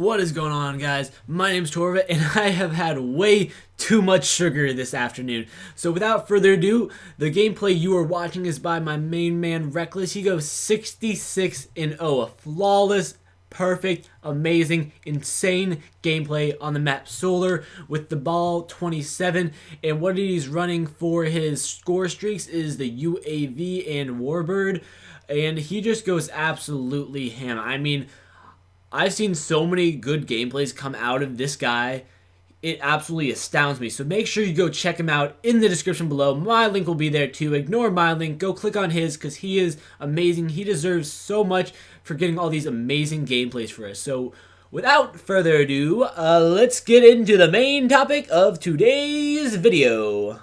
What is going on guys? My name is Torva and I have had way too much sugar this afternoon. So without further ado, the gameplay you are watching is by my main man Reckless. He goes 66 and 0, a flawless, perfect, amazing, insane gameplay on the map Solar with the Bal-27 and what he's running for his score streaks is the UAV and Warbird and he just goes absolutely ham. I mean, I've seen so many good gameplays come out of this guy. It absolutely astounds me. So make sure you go check him out in the description below. My link will be there too. Ignore my link. Go click on his because he is amazing. He deserves so much for getting all these amazing gameplays for us. So without further ado, uh, let's get into the main topic of today's video.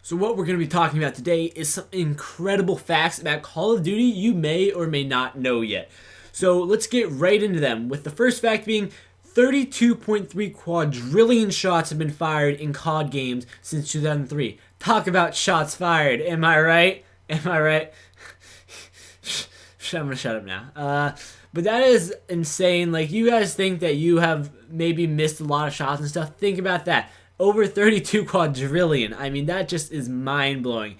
So what we're going to be talking about today is some incredible facts about Call of Duty you may or may not know yet. So let's get right into them, with the first fact being 32.3 quadrillion shots have been fired in COD games since 2003. Talk about shots fired, am I right? Am I right? I'm gonna shut up now. Uh, but that is insane. Like, you guys think that you have maybe missed a lot of shots and stuff. Think about that. Over 32 quadrillion. I mean, that just is mind-blowing.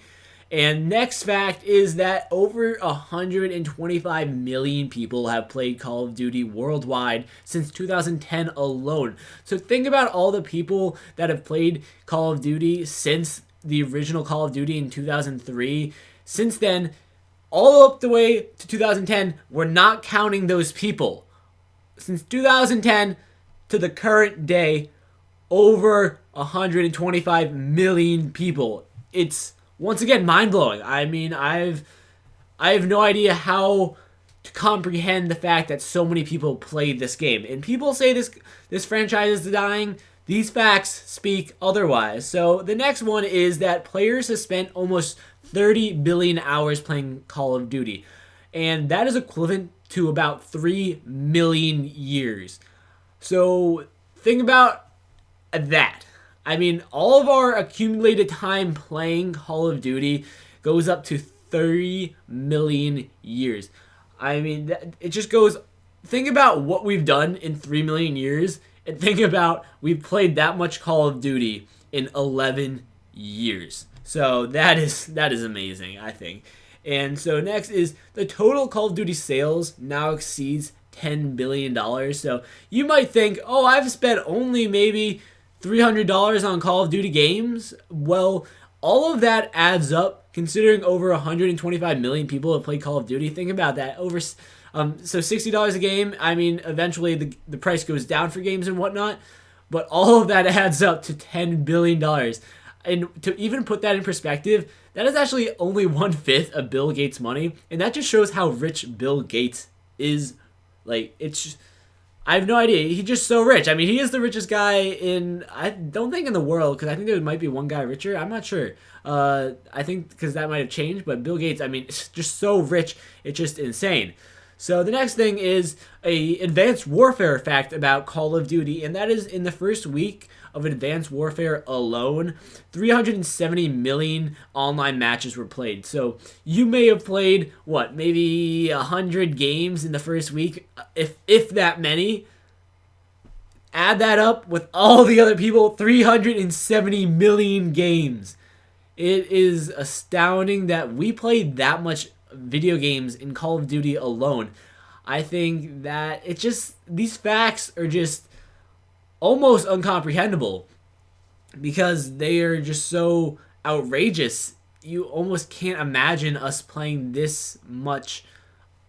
And next fact is that over 125 million people have played Call of Duty worldwide since 2010 alone. So think about all the people that have played Call of Duty since the original Call of Duty in 2003. Since then, all up the way to 2010, we're not counting those people. Since 2010 to the current day, over 125 million people. It's once again mind blowing. I mean, I've I have no idea how to comprehend the fact that so many people played this game. And people say this this franchise is dying. These facts speak otherwise. So the next one is that players have spent almost 30 billion hours playing Call of Duty. And that is equivalent to about 3 million years. So think about that. I mean, all of our accumulated time playing Call of Duty goes up to 30 million years. I mean, it just goes. Think about what we've done in 3 million years, and think about we've played that much Call of Duty in 11 years. So that is that is amazing, I think. And so next is the total Call of Duty sales now exceeds 10 billion dollars. So you might think, "Oh, I've spent only maybe $300 on Call of Duty games? Well, all of that adds up considering over 125 million people have played Call of Duty. Think about that. Over um, so $60 a game. I mean, eventually the, the price goes down for games and whatnot, but all of that adds up to $10 billion. And to even put that in perspective, that is actually only one fifth of Bill Gates' money, and that just shows how rich Bill Gates is. Like, it's just, I have no idea. He's just so rich. I mean, he is the richest guy in, I don't think in the world, because I think there might be one guy richer. I'm not sure. Uh, I think because that might have changed, but Bill Gates, I mean, just so rich. It's just insane. So the next thing is a advanced warfare fact about Call of Duty, and that is in the first week of Advanced Warfare alone, 370 million online matches were played. So you may have played what, maybe 100 games in the first week, uh, if if that many. Add that up with all the other people, 370 million games. It is astounding that we played that much video games in Call of Duty alone. I think that it just these facts are just almost uncomprehendable because they are just so outrageous. You almost can't imagine us playing this much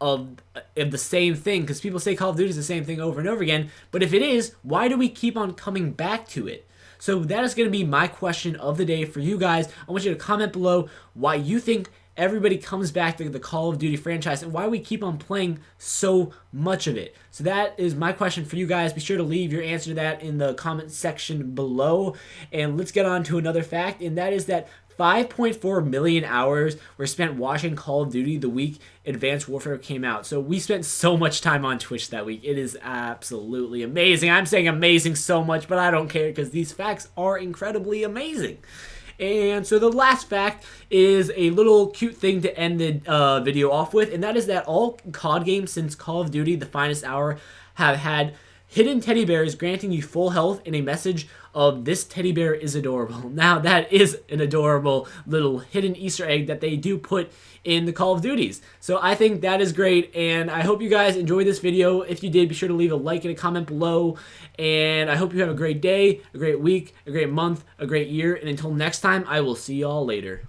of, of the same thing because people say Call of Duty is the same thing over and over again. But if it is, why do we keep on coming back to it? So that is going to be my question of the day for you guys. I want you to comment below why you think everybody comes back to the Call of Duty franchise and why we keep on playing so much of it. So that is my question for you guys. Be sure to leave your answer to that in the comment section below. And let's get on to another fact, and that is that 5.4 million hours were spent watching Call of Duty the week Advanced Warfare came out. So we spent so much time on Twitch that week. It is absolutely amazing. I'm saying amazing so much, but I don't care because these facts are incredibly amazing. And so the last fact is a little cute thing to end the uh, video off with, and that is that all COD games since Call of Duty The Finest Hour have had hidden teddy bears granting you full health in a message of this teddy bear is adorable. Now that is an adorable little hidden Easter egg that they do put in the Call of Duties. So I think that is great and I hope you guys enjoyed this video. If you did, be sure to leave a like and a comment below and I hope you have a great day, a great week, a great month, a great year and until next time, I will see y'all later.